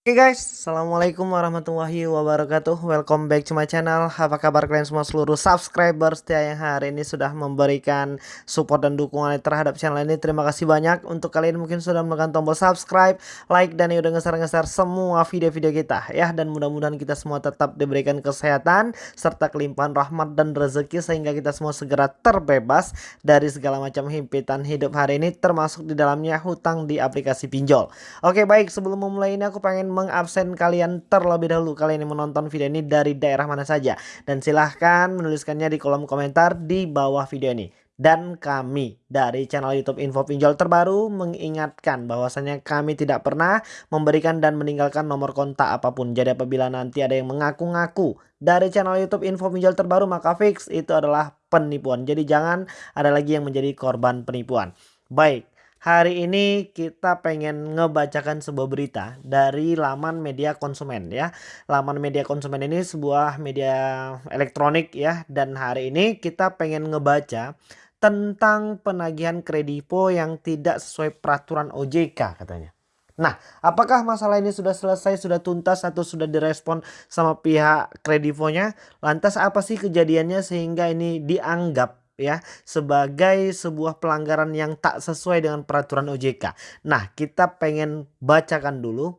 Oke okay guys, Assalamualaikum warahmatullahi wabarakatuh. Welcome back to my channel. Apa kabar kalian semua seluruh subscriber setia yang hari ini sudah memberikan support dan dukungan terhadap channel ini? Terima kasih banyak. Untuk kalian mungkin sudah menekan tombol subscribe, like dan udah ngeser-ngeser semua video-video kita ya. Dan mudah-mudahan kita semua tetap diberikan kesehatan serta kelimpahan rahmat dan rezeki Sehingga kita semua segera terbebas dari segala macam himpitan hidup hari ini Termasuk di dalamnya hutang di aplikasi pinjol. Oke baik. Sebelum memulai ini aku pengen mengabsen kalian terlebih dahulu kalian yang menonton video ini dari daerah mana saja dan silahkan menuliskannya di kolom komentar di bawah video ini dan kami dari channel YouTube Info Pinjol terbaru mengingatkan bahwasanya kami tidak pernah memberikan dan meninggalkan nomor kontak apa pun. Jadi apabila nanti ada yang mengaku-ngaku dari channel YouTube Info Pinjol terbaru maka fix itu adalah penipuan. Jadi jangan ada lagi yang menjadi korban penipuan. Baik, Hari ini kita pengen ngebacakan sebuah berita dari laman media konsumen ya. Laman media konsumen ini sebuah media elektronik ya. Dan hari ini kita pengen ngebaca tentang penagihan kredivo yang tidak sesuai peraturan OJK katanya. Nah, apakah masalah ini sudah selesai, sudah tuntas atau sudah direspon sama pihak kredivonya? Lantas apa sih kejadiannya sehingga ini dianggap ya sebagai sebuah pelanggaran yang tak sesuai dengan peraturan OJK. Nah, kita pengen bacakan dulu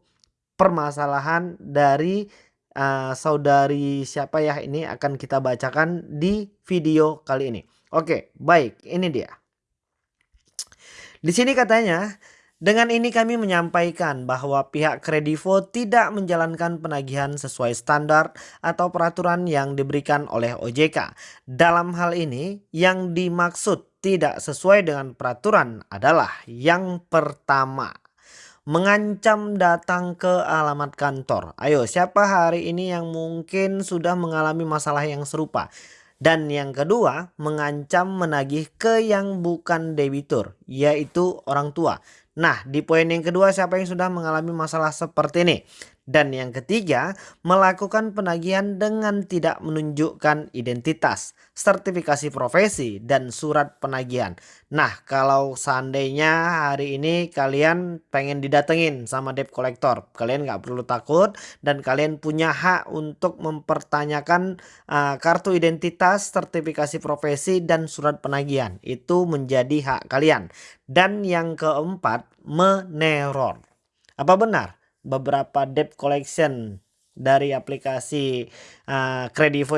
permasalahan dari uh, saudari siapa ya ini akan kita bacakan di video kali ini. Oke, baik, ini dia. Di sini katanya dengan ini kami menyampaikan bahwa pihak Kredivo tidak menjalankan penagihan sesuai standar atau peraturan yang diberikan oleh OJK. Dalam hal ini yang dimaksud tidak sesuai dengan peraturan adalah yang pertama mengancam datang ke alamat kantor. Ayo siapa hari ini yang mungkin sudah mengalami masalah yang serupa? Dan yang kedua mengancam menagih ke yang bukan debitur yaitu orang tua. Nah, di poin yang kedua siapa yang sudah mengalami masalah seperti ini? Dan yang ketiga, melakukan penagihan dengan tidak menunjukkan identitas, sertifikasi profesi, dan surat penagihan. Nah, kalau seandainya hari ini kalian pengen didatengin sama debt collector, kalian nggak perlu takut dan kalian punya hak untuk mempertanyakan uh, kartu identitas, sertifikasi profesi, dan surat penagihan. Itu menjadi hak kalian. Dan yang keempat, meneror. Apa benar? Beberapa debt collection dari aplikasi uh,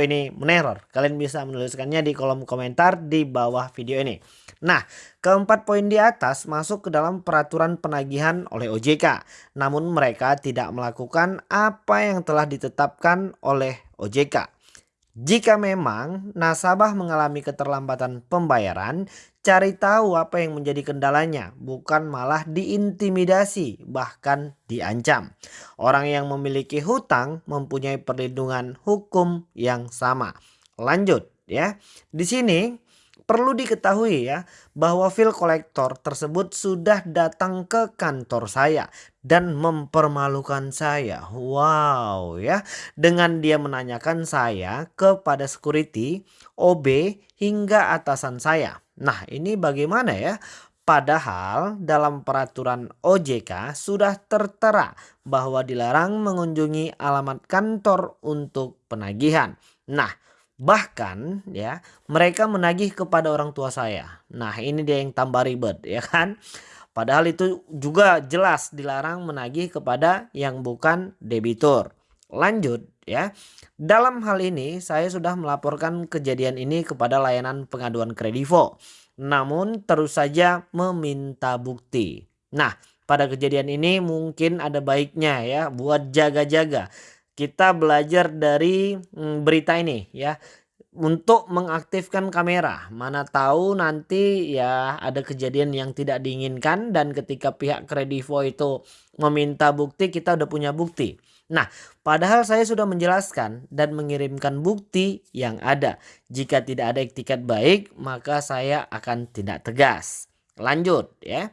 ini meneror. Kalian bisa menuliskannya di kolom komentar di bawah video ini. Nah, keempat poin di atas masuk ke dalam peraturan penagihan oleh OJK. Namun mereka tidak melakukan apa yang telah ditetapkan oleh OJK. Jika memang nasabah mengalami keterlambatan pembayaran, cari tahu apa yang menjadi kendalanya, bukan malah diintimidasi, bahkan diancam. Orang yang memiliki hutang mempunyai perlindungan hukum yang sama. Lanjut ya. Di sini Perlu diketahui ya bahwa file kolektor tersebut sudah datang ke kantor saya dan mempermalukan saya. Wow ya. Dengan dia menanyakan saya kepada security, OB hingga atasan saya. Nah ini bagaimana ya? Padahal dalam peraturan OJK sudah tertera bahwa dilarang mengunjungi alamat kantor untuk penagihan. Nah Bahkan ya mereka menagih kepada orang tua saya. Nah ini dia yang tambah ribet ya kan. Padahal itu juga jelas dilarang menagih kepada yang bukan debitur. Lanjut ya. Dalam hal ini saya sudah melaporkan kejadian ini kepada layanan pengaduan kredivo. Namun terus saja meminta bukti. Nah pada kejadian ini mungkin ada baiknya ya buat jaga-jaga kita belajar dari mm, berita ini ya untuk mengaktifkan kamera. Mana tahu nanti ya ada kejadian yang tidak diinginkan dan ketika pihak kredivo itu meminta bukti kita udah punya bukti. Nah, padahal saya sudah menjelaskan dan mengirimkan bukti yang ada. Jika tidak ada etiket baik, maka saya akan tidak tegas. Lanjut ya.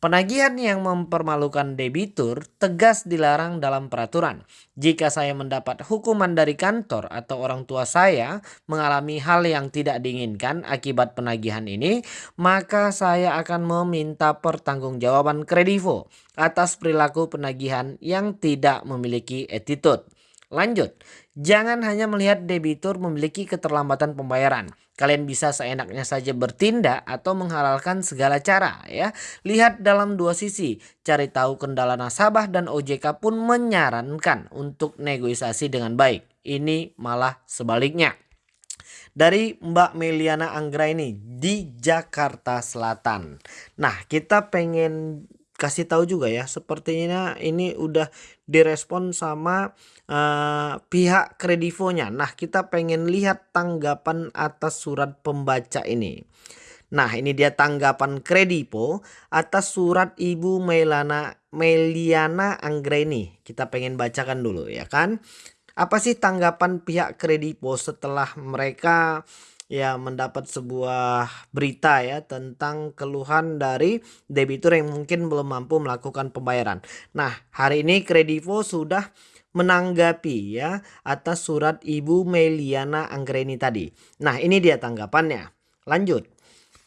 Penagihan yang mempermalukan debitur tegas dilarang dalam peraturan. Jika saya mendapat hukuman dari kantor atau orang tua saya mengalami hal yang tidak diinginkan akibat penagihan ini, maka saya akan meminta pertanggungjawaban kredivo atas perilaku penagihan yang tidak memiliki attitude. Lanjut, jangan hanya melihat debitur memiliki keterlambatan pembayaran. Kalian bisa seenaknya saja bertindak atau menghalalkan segala cara ya. Lihat dalam dua sisi, cari tahu kendala nasabah dan OJK pun menyarankan untuk negosiasi dengan baik. Ini malah sebaliknya dari Mbak Meliana Anggraini di Jakarta Selatan. Nah, kita pengen kasih tahu juga ya sepertinya ini udah direspon sama uh, pihak kredivonya. Nah kita pengen lihat tanggapan atas surat pembaca ini. Nah ini dia tanggapan kredivo atas surat Ibu Melana Meliana Anggreni. Kita pengen bacakan dulu ya kan? Apa sih tanggapan pihak kredivo setelah mereka ya mendapat sebuah berita ya tentang keluhan dari debitur yang mungkin belum mampu melakukan pembayaran. Nah, hari ini Kredivo sudah menanggapi ya atas surat Ibu Meliana Anggreni tadi. Nah, ini dia tanggapannya. Lanjut.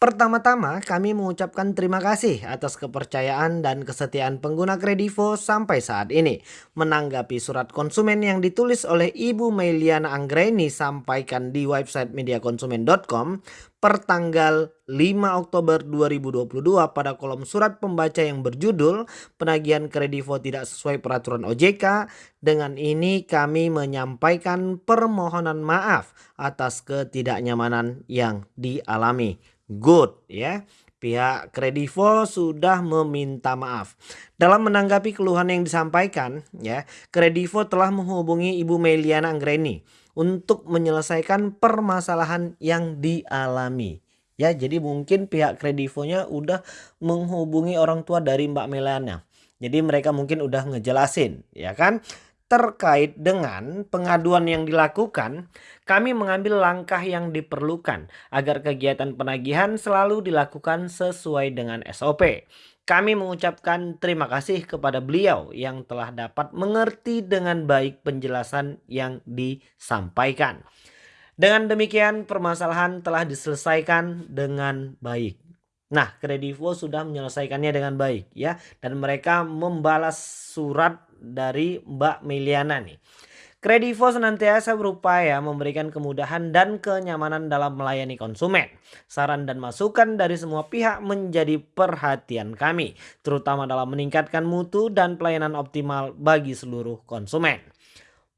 Pertama-tama kami mengucapkan terima kasih atas kepercayaan dan kesetiaan pengguna Kredivo sampai saat ini. Menanggapi surat konsumen yang ditulis oleh Ibu Meliana Anggreni sampaikan di website mediakonsumen.com per tanggal 5 Oktober 2022 pada kolom surat pembaca yang berjudul penagihan Kredivo tidak sesuai peraturan OJK. Dengan ini kami menyampaikan permohonan maaf atas ketidaknyamanan yang dialami good ya. Pihak Kredivo sudah meminta maaf. Dalam menanggapi keluhan yang disampaikan, ya, Kredivo telah menghubungi Ibu Meliana Anggreni untuk menyelesaikan permasalahan yang dialami. Ya, jadi mungkin pihak Kredivonya udah menghubungi orang tua dari Mbak Meliana. Jadi mereka mungkin udah ngejelasin, ya kan? Terkait dengan pengaduan yang dilakukan, kami mengambil langkah yang diperlukan agar kegiatan penagihan selalu dilakukan sesuai dengan SOP. Kami mengucapkan terima kasih kepada beliau yang telah dapat mengerti dengan baik penjelasan yang disampaikan. Dengan demikian permasalahan telah diselesaikan dengan baik. Nah, Kredivo sudah menyelesaikannya dengan baik ya dan mereka membalas surat dari Mbak Meliana nih. Kredivo senantiasa berupaya memberikan kemudahan dan kenyamanan dalam melayani konsumen. Saran dan masukan dari semua pihak menjadi perhatian kami, terutama dalam meningkatkan mutu dan pelayanan optimal bagi seluruh konsumen.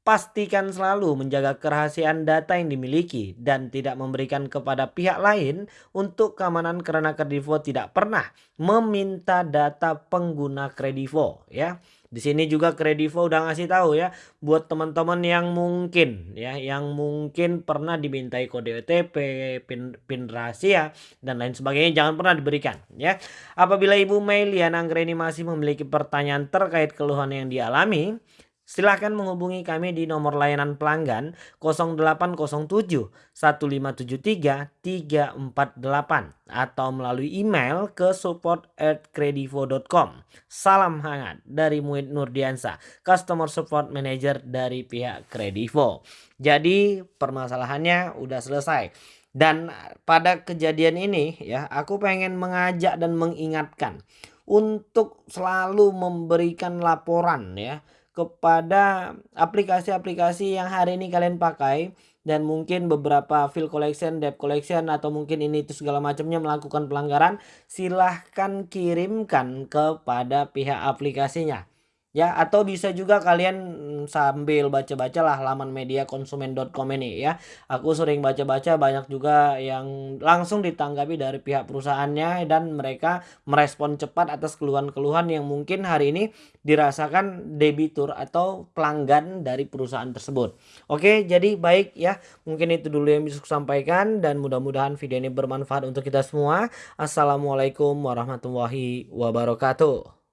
Pastikan selalu menjaga kerahasiaan data yang dimiliki dan tidak memberikan kepada pihak lain untuk keamanan karena Kredivo tidak pernah meminta data pengguna Kredivo ya. Di sini juga Kredivo udah ngasih tahu ya buat teman-teman yang mungkin ya yang mungkin pernah dimintai kode OTP, pin, pin rahasia dan lain sebagainya jangan pernah diberikan ya. Apabila Ibu Mei Lian Anggreni masih memiliki pertanyaan terkait keluhan yang dialami, Silahkan menghubungi kami di nomor layanan pelanggan 0807 1573 348 atau melalui email ke support at kredivo.com. Salam hangat dari Muid Nurdiansa, Customer Support Manager dari pihak Kredivo. Jadi permasalahannya udah selesai. Dan pada kejadian ini ya aku pengen mengajak dan mengingatkan untuk selalu memberikan laporan ya kepada aplikasi-aplikasi yang hari ini kalian pakai dan mungkin beberapa file collection, debt collection atau mungkin ini itu segala macamnya melakukan pelanggaran silahkan kirimkan kepada pihak aplikasinya ya atau bisa juga kalian mm, sambil baca-baca lah halaman media konsumen.com ini ya. Aku sering baca-baca banyak juga yang langsung ditanggapi dari pihak perusahaannya dan mereka merespon cepat atas keluhan-keluhan yang mungkin hari ini dirasakan debitur atau pelanggan dari perusahaan tersebut. Oke jadi baik ya. Mungkin itu dulu yang bisa saya sampaikan dan mudah-mudahan video ini bermanfaat untuk kita semua. Assalamualaikum warahmatullahi wabarakatuh